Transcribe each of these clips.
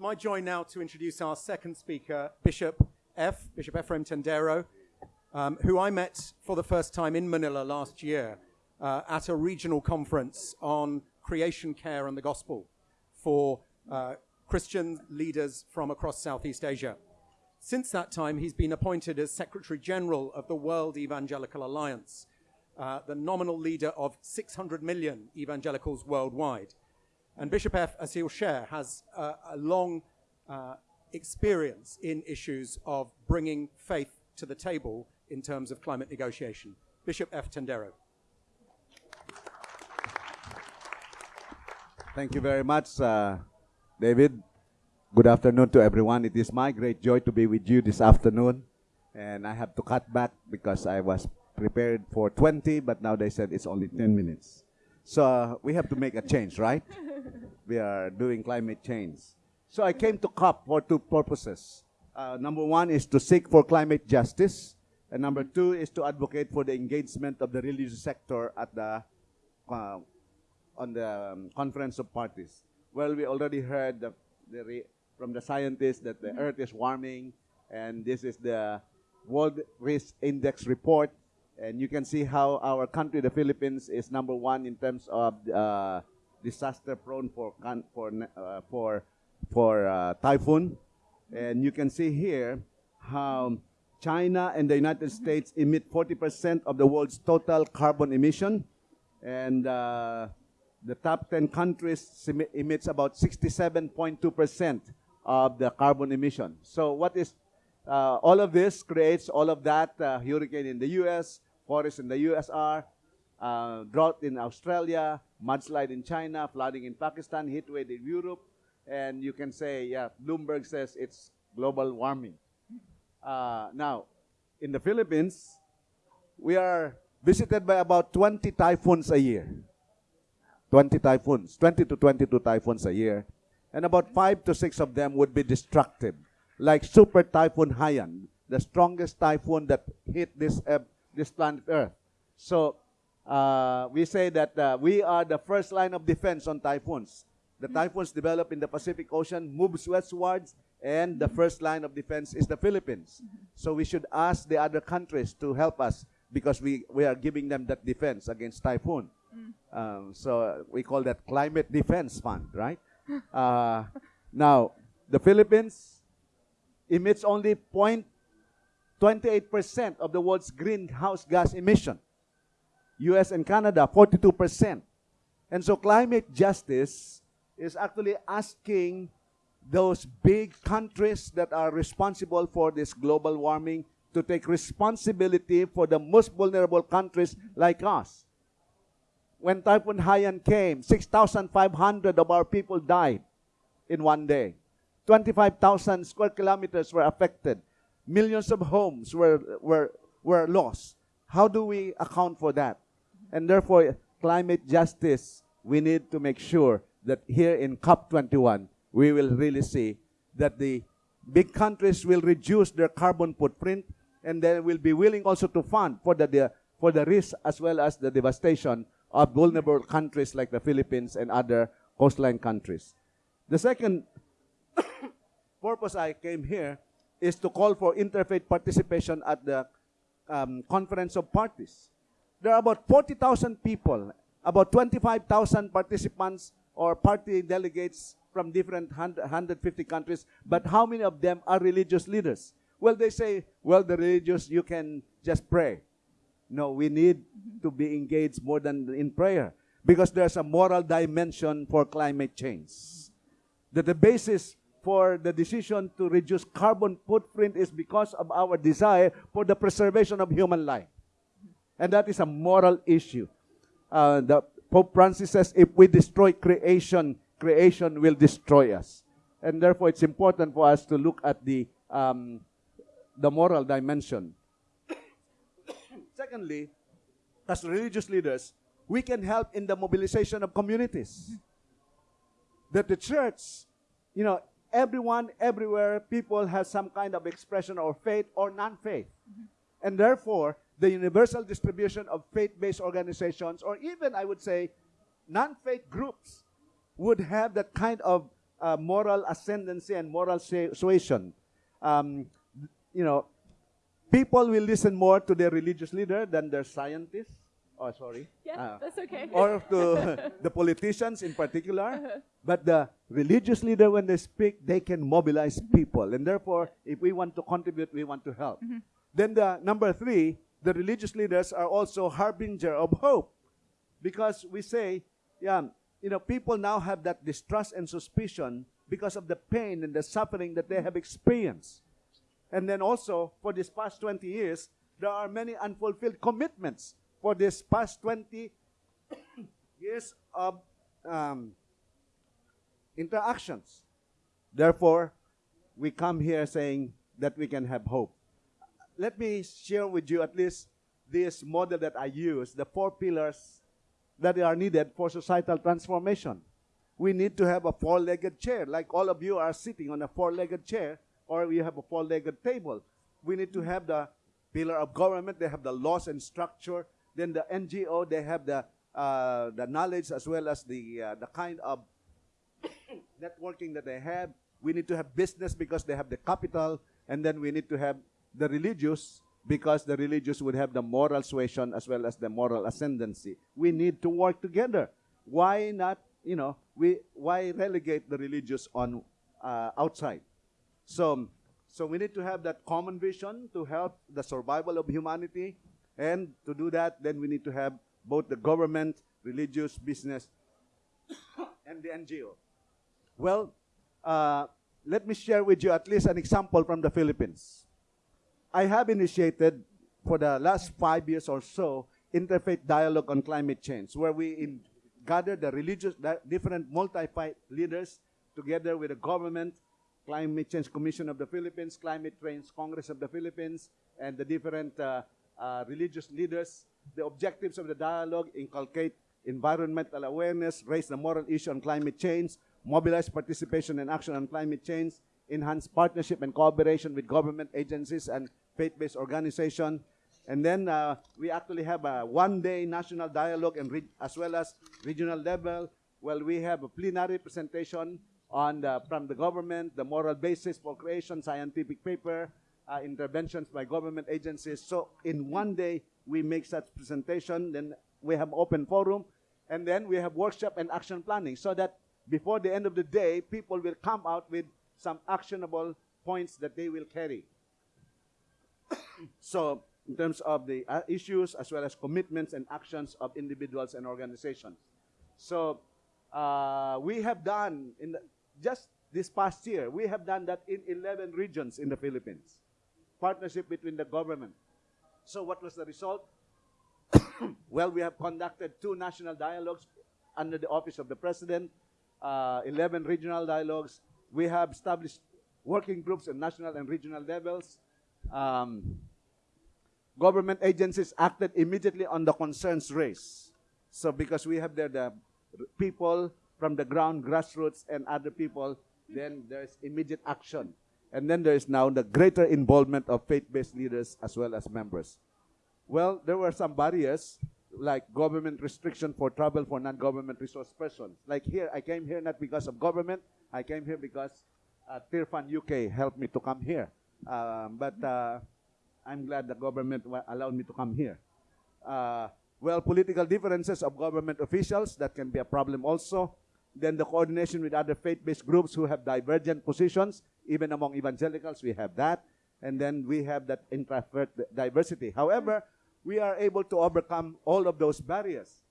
my joy now to introduce our second speaker, Bishop F, Bishop Efraim Tendero, um, who I met for the first time in Manila last year uh, at a regional conference on creation care and the gospel for uh, Christian leaders from across Southeast Asia. Since that time, he's been appointed as Secretary General of the World Evangelical Alliance, uh, the nominal leader of 600 million evangelicals worldwide. And Bishop F, as he'll share, has uh, a long uh, experience in issues of bringing faith to the table in terms of climate negotiation. Bishop F. Tendero. Thank you very much, uh, David. Good afternoon to everyone. It is my great joy to be with you this afternoon. And I have to cut back because I was prepared for 20, but now they said it's only 10 minutes. So uh, we have to make a change, right? we are doing climate change. So I came to COP for two purposes. Uh, number one is to seek for climate justice. And number two is to advocate for the engagement of the religious sector at the uh, on the um, conference of parties. Well, we already heard the, the from the scientists that the mm -hmm. Earth is warming, and this is the World Risk Index report, and you can see how our country, the Philippines, is number one in terms of uh, disaster prone for for uh, for for uh, typhoon, and you can see here how China and the United States emit 40% of the world's total carbon emission, and uh, the top 10 countries emits about 67.2% of the carbon emission. So what is uh, all of this creates all of that uh, hurricane in the U.S., forest in the USR, uh, drought in Australia, mudslide in China, flooding in Pakistan, heat wave in Europe, and you can say, yeah, Bloomberg says it's global warming. Uh, now, in the Philippines, we are visited by about 20 typhoons a year. 20 typhoons, 20 to 22 typhoons a year. And about five to six of them would be destructive, like Super Typhoon Haiyan, the strongest typhoon that hit this, uh, this planet Earth. So uh, we say that uh, we are the first line of defense on typhoons. The typhoons develop in the Pacific Ocean, moves westwards, and the first line of defense is the Philippines. So we should ask the other countries to help us because we, we are giving them that defense against typhoon. Mm. Um, so we call that climate defense fund, right? uh, now, the Philippines emits only 0.28% of the world's greenhouse gas emission. US and Canada, 42%. And so climate justice is actually asking those big countries that are responsible for this global warming to take responsibility for the most vulnerable countries like us. When Typhoon Haiyan came, 6,500 of our people died in one day. 25,000 square kilometers were affected. Millions of homes were, were, were lost. How do we account for that? And therefore, climate justice, we need to make sure that here in COP21, we will really see that the big countries will reduce their carbon footprint and they will be willing also to fund for the, the for the risk as well as the devastation of vulnerable countries like the Philippines and other coastline countries. The second purpose I came here is to call for interfaith participation at the um, Conference of Parties. There are about 40,000 people, about 25,000 participants or party delegates from different 150 countries, but how many of them are religious leaders? Well, they say, well, the religious, you can just pray. No, we need to be engaged more than in prayer because there's a moral dimension for climate change. That the basis for the decision to reduce carbon footprint is because of our desire for the preservation of human life. And that is a moral issue. Uh, the Pope Francis says, if we destroy creation, creation will destroy us. And therefore, it's important for us to look at the, um, the moral dimension. Secondly, as religious leaders, we can help in the mobilization of communities. That the church, you know, everyone, everywhere, people have some kind of expression or faith or non-faith. And therefore, the universal distribution of faith-based organizations, or even, I would say, non-faith groups, would have that kind of uh, moral ascendancy and moral suasion. Um, you know, people will listen more to their religious leader than their scientists. Oh, sorry. Yeah, Uh, that's okay. or to the politicians in particular. But the religious leader, when they speak, they can mobilize people. And therefore, if we want to contribute, we want to help. Then the number three, the religious leaders are also harbinger of hope. Because we say, yeah, you know, people now have that distrust and suspicion because of the pain and the suffering that they have experienced. And then also, for this past 20 years, there are many unfulfilled commitments for this past 20 years of um, interactions. Therefore, we come here saying that we can have hope. Let me share with you at least this model that I use, the four pillars that are needed for societal transformation. We need to have a four legged chair, like all of you are sitting on a four legged chair, or we have a four legged table. We need to have the pillar of government, they have the laws and structure. Then the NGO, they have the, uh, the knowledge as well as the, uh, the kind of networking that they have. We need to have business because they have the capital, and then we need to have the religious because the religious would have the moral suasion as well as the moral ascendancy. We need to work together. Why not, you know, we why relegate the religious on uh, outside? So, so we need to have that common vision to help the survival of humanity, and to do that, then we need to have both the government, religious, business, and the NGO. Well, uh, let me share with you at least an example from the Philippines. I have initiated for the last five years or so interfaith dialogue on climate change, where we in, gather the religious, the different multi-faith leaders together with the government, Climate Change Commission of the Philippines, Climate Change Congress of the Philippines, and the different uh, uh, religious leaders. The objectives of the dialogue inculcate environmental awareness, raise the moral issue on climate change, mobilize participation and action on climate change, enhance partnership and cooperation with government agencies and faith-based organizations. And then uh, we actually have a one-day national dialogue and as well as regional level. Well, we have a plenary presentation on the, from the government, the moral basis for creation, scientific paper, uh, interventions by government agencies. So in one day, we make such presentation. Then we have open forum, and then we have workshop and action planning, so that before the end of the day, people will come out with some actionable points that they will carry. so in terms of the uh, issues as well as commitments and actions of individuals and organizations. So uh, we have done in the, just this past year, we have done that in 11 regions in the Philippines. Partnership between the government. So what was the result? well, we have conducted two national dialogues under the office of the president, uh, 11 regional dialogues. We have established working groups at national and regional levels. Um, government agencies acted immediately on the concerns raised. So because we have there the people from the ground, grassroots, and other people, then there's immediate action. And then there is now the greater involvement of faith-based leaders as well as members. Well, there were some barriers, like government restriction for travel for non-government resource persons. Like here, I came here not because of government. I came here because uh, Tearfund UK helped me to come here. Um, but uh, I'm glad the government allowed me to come here. Uh, well, political differences of government officials, that can be a problem also. Then the coordination with other faith-based groups who have divergent positions, even among evangelicals, we have that. And then we have that diversity. However, we are able to overcome all of those barriers.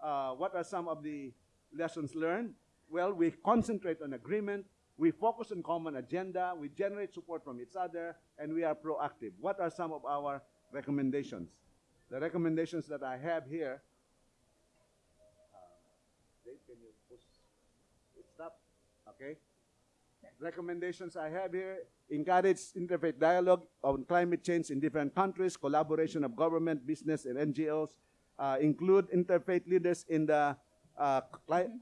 Uh, what are some of the lessons learned? Well, we concentrate on agreement, we focus on common agenda, we generate support from each other, and we are proactive. What are some of our recommendations? The recommendations that I have here. Uh, Dave, can you push it stop? Okay. Recommendations I have here encourage interfaith dialogue on climate change in different countries, collaboration of government, business, and NGOs, uh, include interfaith leaders in the uh,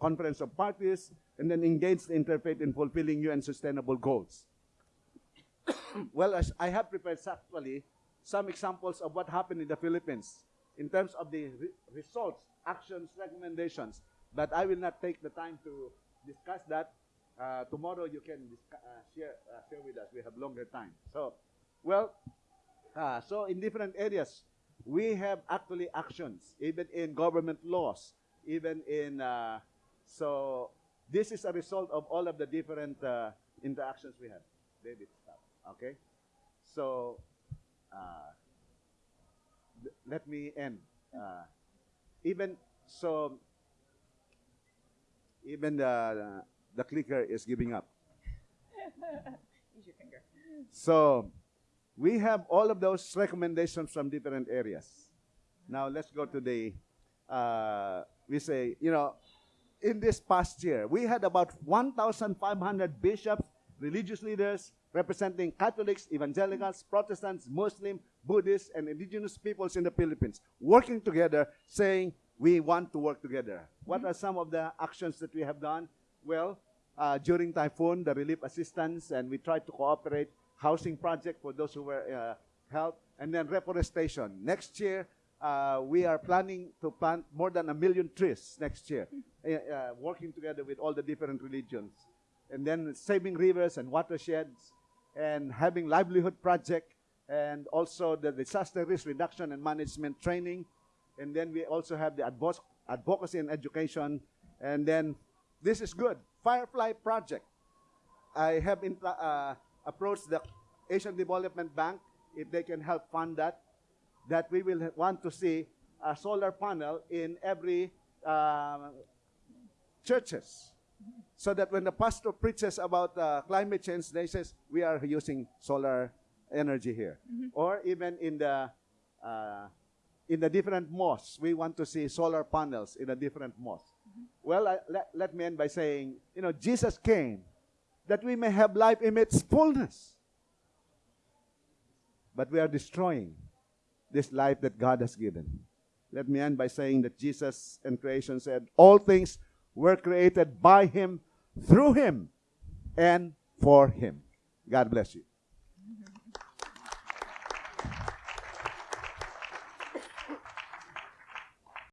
conference of parties, and then engage the interfaith in fulfilling UN sustainable goals. well, I have prepared actually some examples of what happened in the Philippines in terms of the re- results, actions, recommendations, but I will not take the time to discuss that. Uh, tomorrow you can discuss, uh, share, uh, share with us. We have longer time. So, well, uh, so in different areas, we have actually actions, even in government laws, even in, so this is a result of all of the different interactions we have. David, stop. Okay? So, uh, let me end. Uh, even so, even the the clicker is giving up. Use your finger. So, we have all of those recommendations from different areas. Now, let's go to the. Uh, we say, you know, in this past year, we had about 1,500 bishops, religious leaders representing Catholics, evangelicals, Protestants, Muslim, Buddhists, and indigenous peoples in the Philippines working together, saying, we want to work together. What are some of the actions that we have done? Well, uh, during typhoon, the relief assistance, and we tried to cooperate housing project for those who were uh, helped, and then reforestation. Next year, uh, we are planning to plant more than a million trees next year, uh, uh, working together with all the different religions. And then saving rivers and watersheds, and having livelihood project, and also the disaster risk reduction and management training. And then we also have the advo- advocacy and education. And then this is good. Firefly Project. I have in, uh, approached the Asian Development Bank if they can help fund that. That we will want to see a solar panel in every uh, churches, so that when the pastor preaches about uh, climate change, they says we are using solar energy here, or even in the uh, in the different mosques, we want to see solar panels in the different mosques. Mm-hmm. Well, I, let, let me end by saying, you know, Jesus came that we may have life in its fullness. But we are destroying this life that God has given. Let me end by saying that Jesus and creation said, All things were created by Him, through Him, and for Him. God bless you.